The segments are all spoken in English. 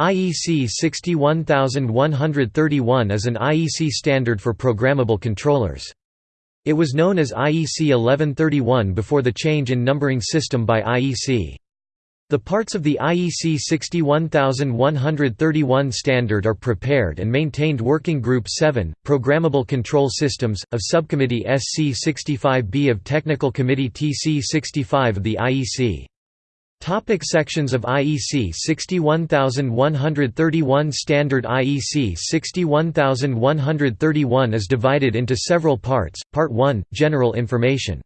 IEC 61131 is an IEC standard for programmable controllers. It was known as IEC 1131 before the change in numbering system by IEC. The parts of the IEC 61131 standard are prepared and maintained Working Group 7, Programmable Control Systems, of Subcommittee SC 65B of Technical Committee TC 65 of the IEC. Topic sections of IEC 61131 Standard IEC 61131 is divided into several parts. Part 1 General information.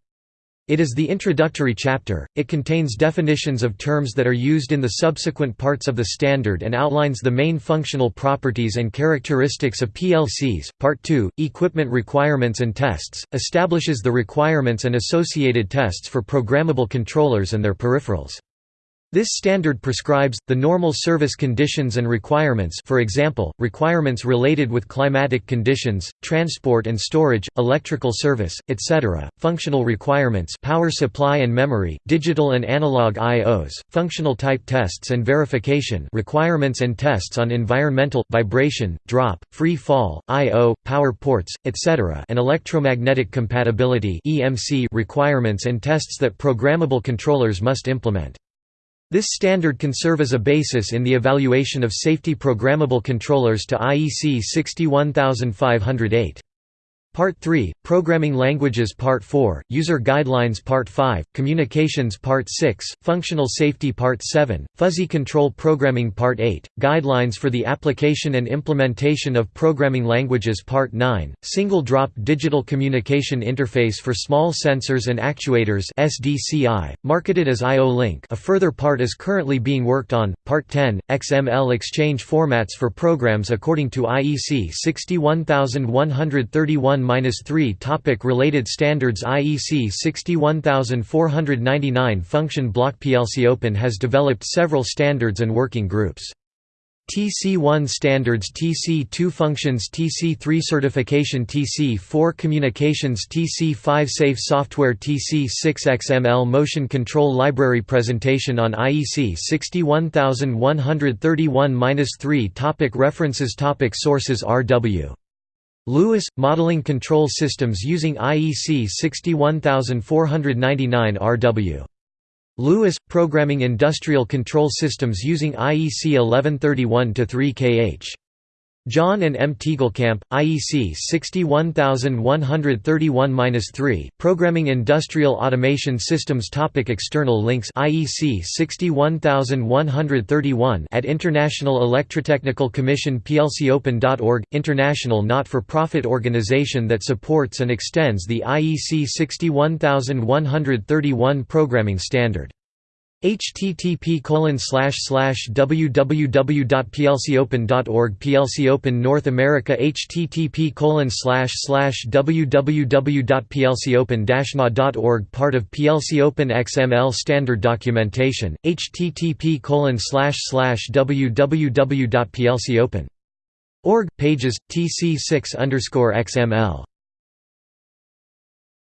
It is the introductory chapter, it contains definitions of terms that are used in the subsequent parts of the standard and outlines the main functional properties and characteristics of PLCs. Part 2 Equipment requirements and tests establishes the requirements and associated tests for programmable controllers and their peripherals. This standard prescribes, the normal service conditions and requirements for example, requirements related with climatic conditions, transport and storage, electrical service, etc., functional requirements power supply and memory, digital and analog IOs, functional type tests and verification requirements and tests on environmental, vibration, drop, free fall, I.O., power ports, etc. and electromagnetic compatibility requirements and tests that programmable controllers must implement. This standard can serve as a basis in the evaluation of safety programmable controllers to IEC 61508. Part 3, Programming Languages. Part 4, User Guidelines. Part 5, Communications. Part 6, Functional Safety. Part 7, Fuzzy Control Programming. Part 8, Guidelines for the Application and Implementation of Programming Languages. Part 9, Single Drop Digital Communication Interface for Small Sensors and Actuators SDCI, marketed as IO-Link a further part is currently being worked on, Part 10, XML exchange formats for programs according to IEC 61131 3 Topic Related standards IEC 61499 Function block PLC Open has developed several standards and working groups. TC1 standards TC2 functions TC3 certification TC4 communications TC5 safe software TC6 XML motion control library presentation on IEC 61131-3 Topic References Topic Sources R.W. Lewis – Modeling Control Systems using IEC 61499 RW. Lewis – Programming Industrial Control Systems using IEC 1131-3 kh. John and M. Tiegelkamp, IEC 61131-3, Programming Industrial Automation Systems Topic External links IEC 61131 at International Electrotechnical Commission plcopen.org, international not-for-profit organization that supports and extends the IEC 61131 programming standard http slash slash www.plcopen.org PLC Open North America http colon slash slash www.plcopen-na.org Part of PLC Open XML standard documentation http www.plcopen.org pages tc6 XML